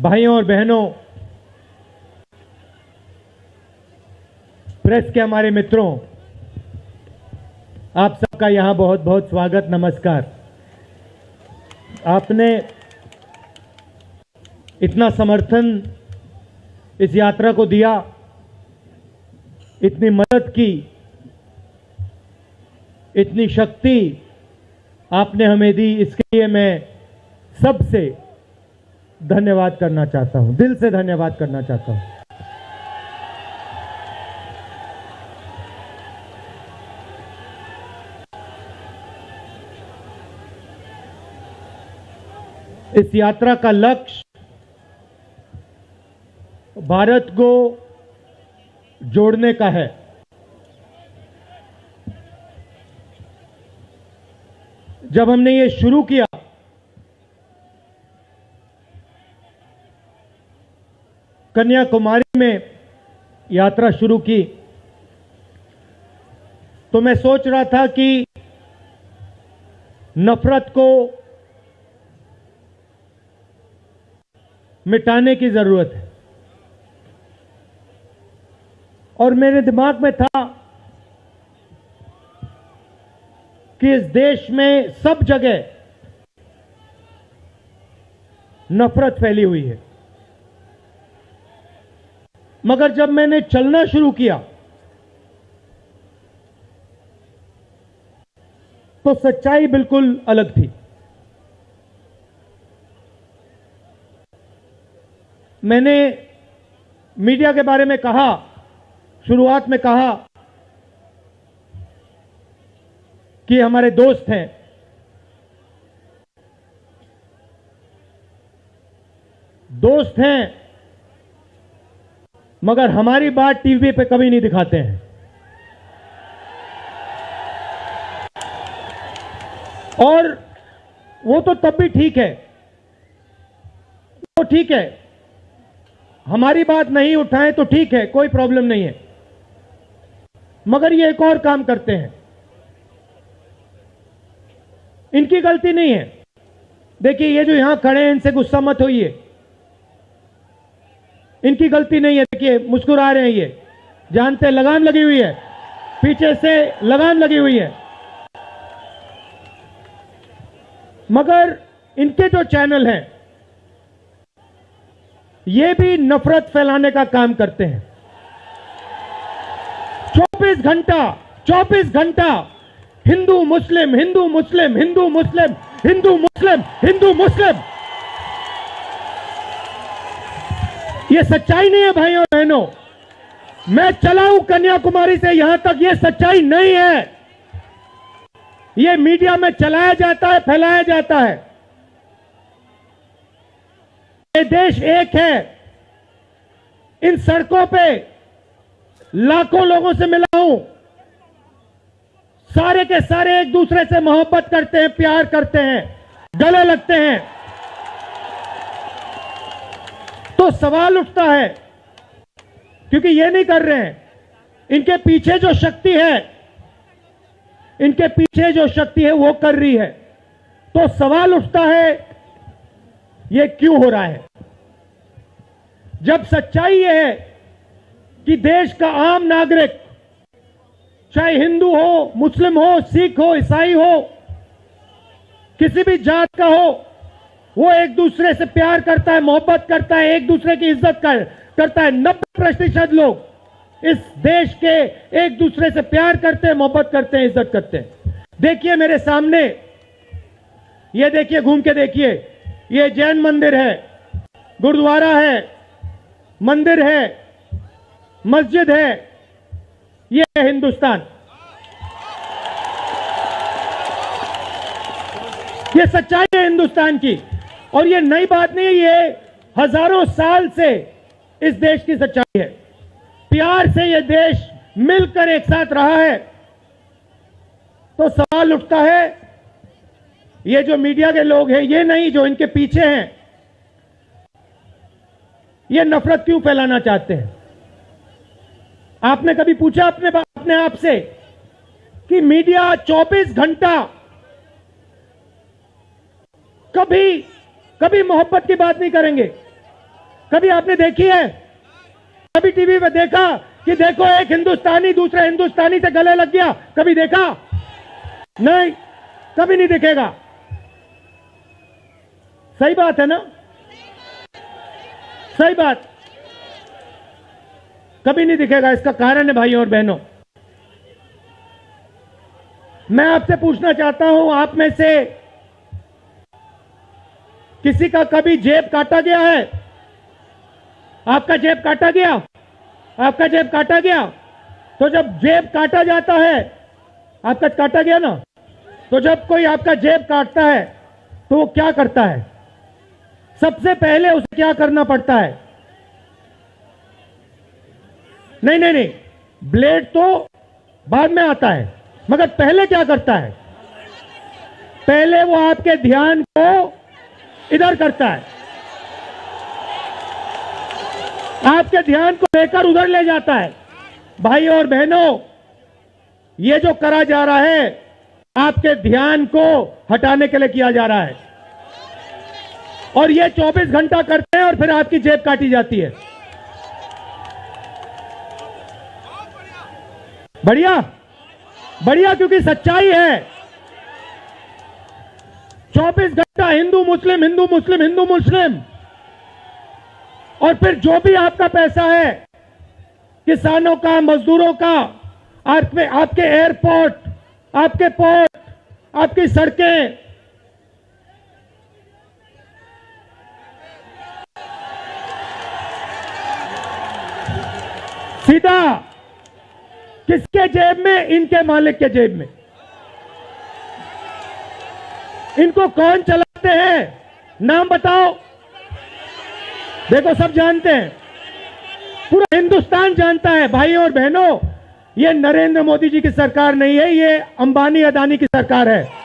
भाइयों और बहनों, प्रेस के हमारे मित्रों, आप सबका यहाँ बहुत बहुत स्वागत, नमस्कार। आपने इतना समर्थन इस यात्रा को दिया, इतनी मदद की, इतनी शक्ति आपने हमें दी, इसके लिए मैं सबसे धन्यवाद करना चाहता हूँ। दिल से धन्यवाद करना चाहता हूँ। इस यात्रा का लक्ष्य भारत को जोड़ने का है। जब हमने ये शुरू किया कन्याकुमारी में यात्रा शुरू की। तो मैं सोच रहा था कि नफरत को मिटाने की ज़रूरत है। और मेरे दिमाग में था कि इस देश में सब जगह नफरत फैली हुई है। मगर जब मैंने चलना शुरू किया तो सच्चाई बिल्कुल अलग थी। मैंने मीडिया के बारे में कहा, शुरुआत में कहा कि हमारे दोस्त हैं। दोस्त हैं मगर हमारी बात टीवी पे कभी नहीं दिखाते हैं। और वो तो तब भी ठीक है। वो ठीक है। हमारी बात नहीं उठाएँ तो ठीक है, कोई प्रॉब्लम नहीं है। मगर ये एक और काम करते हैं। इनकी गलती नहीं है। देखिए, ये जो यहाँ खड़े हैं, इनसे गुस्सा मत होइए। इनकी गलती नहीं है, देखिए, मुस्कुरा रहे हैं ये। जानते लगाम लगी हुई है, पीछे से लगाम लगी हुई है। मगर इनके जो चैनल हैं, ये भी नफरत फैलाने का काम करते हैं। 24 घंटा 24 घंटा हिंदू मुस्लिम हिंदू मुस्लिम हिंदू मुस्लिम हिंदू मुस्लिम हिंदू मुस्लिम। ये सच्चाई नहीं है, भाइयों, बहनों। मैं चला हूँ कन्याकुमारी से यहाँ तक ये सच्चाई नहीं है। ये मीडिया में चलाया जाता है, फैलाया जाता है। ये देश एक है। इन सड़कों पे लाखों लोगों से मिला हूँ सारे के सारे एक दूसरे से मोहब्बत करते हैं, प्यार करते हैं, गले लगते हैं। तो सवाल उठता है, क्योंकि ये नहीं कर रहे हैं। इनके पीछे जो शक्ति है, इनके पीछे जो शक्ति है वो कर रही है। तो सवाल उठता है, ये क्यों हो रहा है? जब सच्चाई ये है कि देश का आम नागरिक, चाहे हिंदू हो, मुस्लिम हो, सिख हो, ईसाई हो, किसी भी जात का हो वो एक दूसरे से प्यार करता है मोहब्बत करता है एक दूसरे की इज़्ज़त कर, करता है। नब्बे प्रतिशत लोग इस देश के एक दूसरे से प्यार करते हैं मोहब्बत करते हैं इज़्ज़त करते हैं। देखिए मेरे सामने ये देखिए घूम के देखिए ये जैन मंदिर है गुरुद्वारा है मंदिर है मस्जिद है ये है हिंदुस्तान। ये सच्चाई है हिंदुस्तान की। और ये नई बात नहीं है ये हज़ारों साल से इस देश की सच्चाई है। प्यार से ये देश मिलकर एक साथ रहा है। तो सवाल उठता है, ये जो मीडिया के लोग हैं, ये नहीं जो इनके पीछे हैं, ये नफरत क्यों फैलाना चाहते हैं? आपने कभी पूछा अपने अपने आप से कि मीडिया 24 घंटा कभी कभी मोहब्बत की बात नहीं करेंगे। कभी आपने देखी है? कभी टीवी पे देखा कि देखो एक हिंदुस्तानी दूसरे हिंदुस्तानी से गले लग गया, कभी देखा? नहीं, कभी नहीं दिखेगा। सही बात है ना? सही बात। कभी नहीं दिखेगा, इसका कारण है भाइयों और बहनों। मैं आपसे पूछना चाहता हूँ, आप में से किसी का कभी जेब काटा गया है? आपका जेब काटा गया? आपका जेब काटा गया? तो जब जेब काटा जाता है, आपका काटा गया ना? तो जब कोई आपका जेब काटता है तो वो क्या करता है? सबसे पहले उसे क्या करना पड़ता है? नहीं नहीं नहीं। ब्लेड तो बाद में आता है, मगर पहले क्या करता है? पहले वो आपके ध्यान को इधर करता है। आपके ध्यान को लेकर उधर ले जाता है। भाई और बहनों, ये जो करा जा रहा है, आपके ध्यान को हटाने के लिए किया जा रहा है। और ये 24 घंटा करते हैं और फिर आपकी जेब काटी जाती है। बढ़िया बढ़िया क्योंकि सच्चाई है। 24 घंटा हिंदू, मुस्लिम हिंदू मुस्लिम हिंदू, मुस्लिम। और फिर जो भी आपका पैसा है, किसानों का, मजदूरों का, आपके आपके एयरपोर्ट आपके पोर्ट आपकी सड़कें। सीधा, किसके जेब में? इनके मालिक के जेब में। इनको कौन चलाते हैं। नाम बताओ। देखो, सब जानते हैं। पूरा हिंदुस्तान जानता है। भाइयों और बहनों, ये नरेंद्र मोदी जी की सरकार नहीं है, ये अंबानी अदानी की सरकार है।